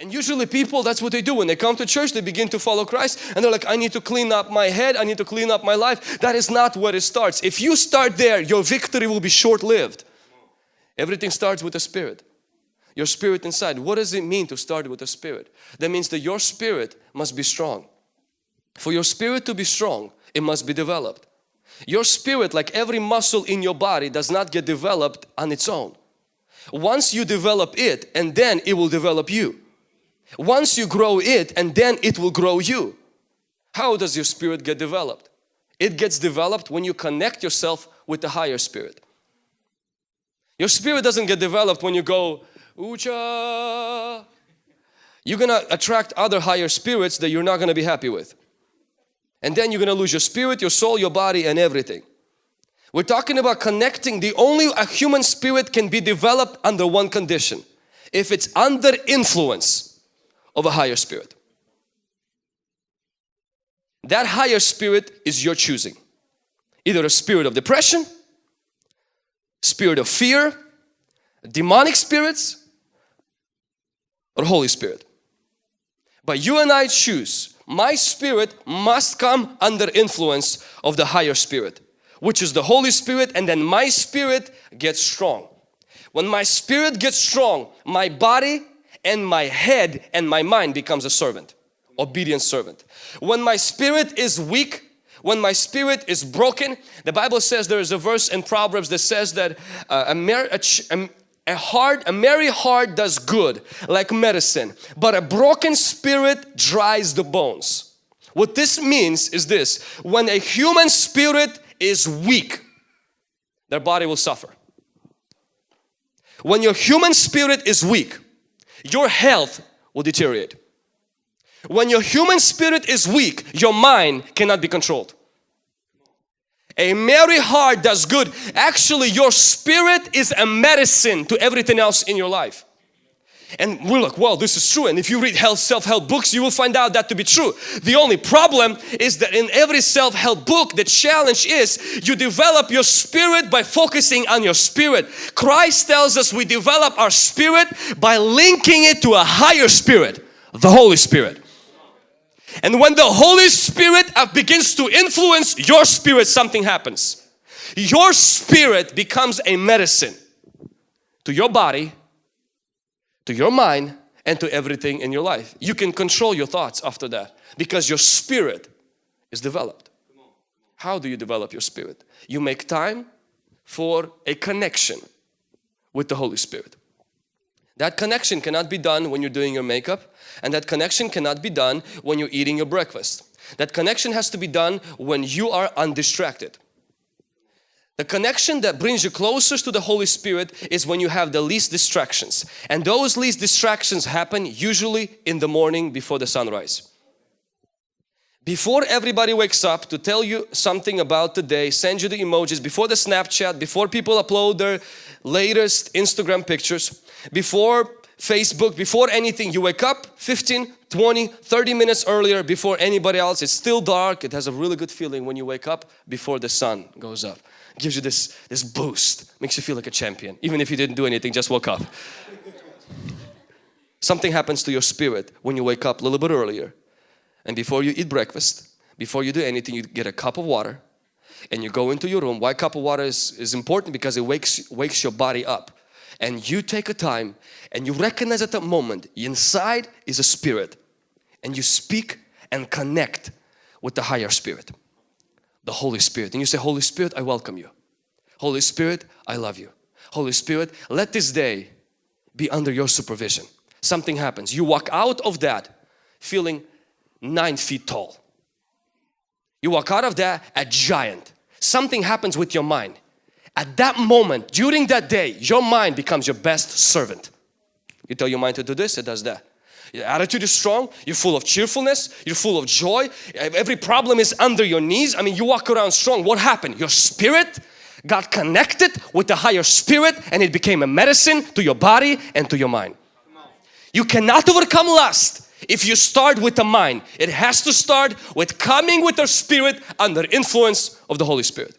And usually people, that's what they do. When they come to church, they begin to follow Christ and they're like, I need to clean up my head, I need to clean up my life. That is not where it starts. If you start there, your victory will be short-lived. Everything starts with the spirit. Your spirit inside. What does it mean to start with the spirit? That means that your spirit must be strong. For your spirit to be strong, it must be developed. Your spirit, like every muscle in your body, does not get developed on its own. Once you develop it and then it will develop you. Once you grow it and then it will grow you. How does your spirit get developed? It gets developed when you connect yourself with the higher spirit. Your spirit doesn't get developed when you go, Ucha. You're gonna attract other higher spirits that you're not gonna be happy with. And then you're gonna lose your spirit, your soul, your body and everything. We're talking about connecting. The only a human spirit can be developed under one condition. If it's under influence of a higher spirit. That higher spirit is your choosing. Either a spirit of depression, spirit of fear, demonic spirits, or Holy Spirit. But you and I choose. My spirit must come under influence of the higher spirit which is the Holy Spirit and then my spirit gets strong. When my spirit gets strong, my body and my head and my mind becomes a servant, obedient servant. When my spirit is weak, when my spirit is broken, the Bible says there is a verse in Proverbs that says that uh, a, a, a heart, a merry heart does good like medicine, but a broken spirit dries the bones. What this means is this, when a human spirit is weak, their body will suffer. When your human spirit is weak, your health will deteriorate. When your human spirit is weak, your mind cannot be controlled. A merry heart does good. Actually, your spirit is a medicine to everything else in your life. And we're like, well, this is true. And if you read health self-help books, you will find out that to be true. The only problem is that in every self-help book, the challenge is you develop your spirit by focusing on your spirit. Christ tells us we develop our spirit by linking it to a higher spirit, the Holy Spirit. And when the Holy Spirit uh, begins to influence your spirit, something happens. Your spirit becomes a medicine to your body to your mind and to everything in your life. You can control your thoughts after that because your spirit is developed. How do you develop your spirit? You make time for a connection with the Holy Spirit. That connection cannot be done when you're doing your makeup and that connection cannot be done when you're eating your breakfast. That connection has to be done when you are undistracted. The connection that brings you closest to the Holy Spirit is when you have the least distractions. And those least distractions happen usually in the morning before the sunrise. Before everybody wakes up to tell you something about the day, send you the emojis, before the Snapchat, before people upload their latest Instagram pictures, before Facebook, before anything, you wake up 15, 20, 30 minutes earlier before anybody else. It's still dark. It has a really good feeling when you wake up before the sun goes up gives you this, this boost, makes you feel like a champion. Even if you didn't do anything, just woke up. Something happens to your spirit when you wake up a little bit earlier. And before you eat breakfast, before you do anything, you get a cup of water and you go into your room. Why cup of water is, is important? Because it wakes, wakes your body up. And you take a time and you recognize at that moment, inside is a spirit. And you speak and connect with the higher spirit the Holy Spirit. And you say, Holy Spirit, I welcome you. Holy Spirit, I love you. Holy Spirit, let this day be under your supervision. Something happens. You walk out of that feeling nine feet tall. You walk out of that a giant. Something happens with your mind. At that moment, during that day, your mind becomes your best servant. You tell your mind to do this, it does that. Your attitude is strong, you're full of cheerfulness, you're full of joy, every problem is under your knees. I mean, you walk around strong. What happened? Your spirit got connected with the higher spirit and it became a medicine to your body and to your mind. You cannot overcome lust if you start with the mind. It has to start with coming with the spirit under influence of the Holy Spirit.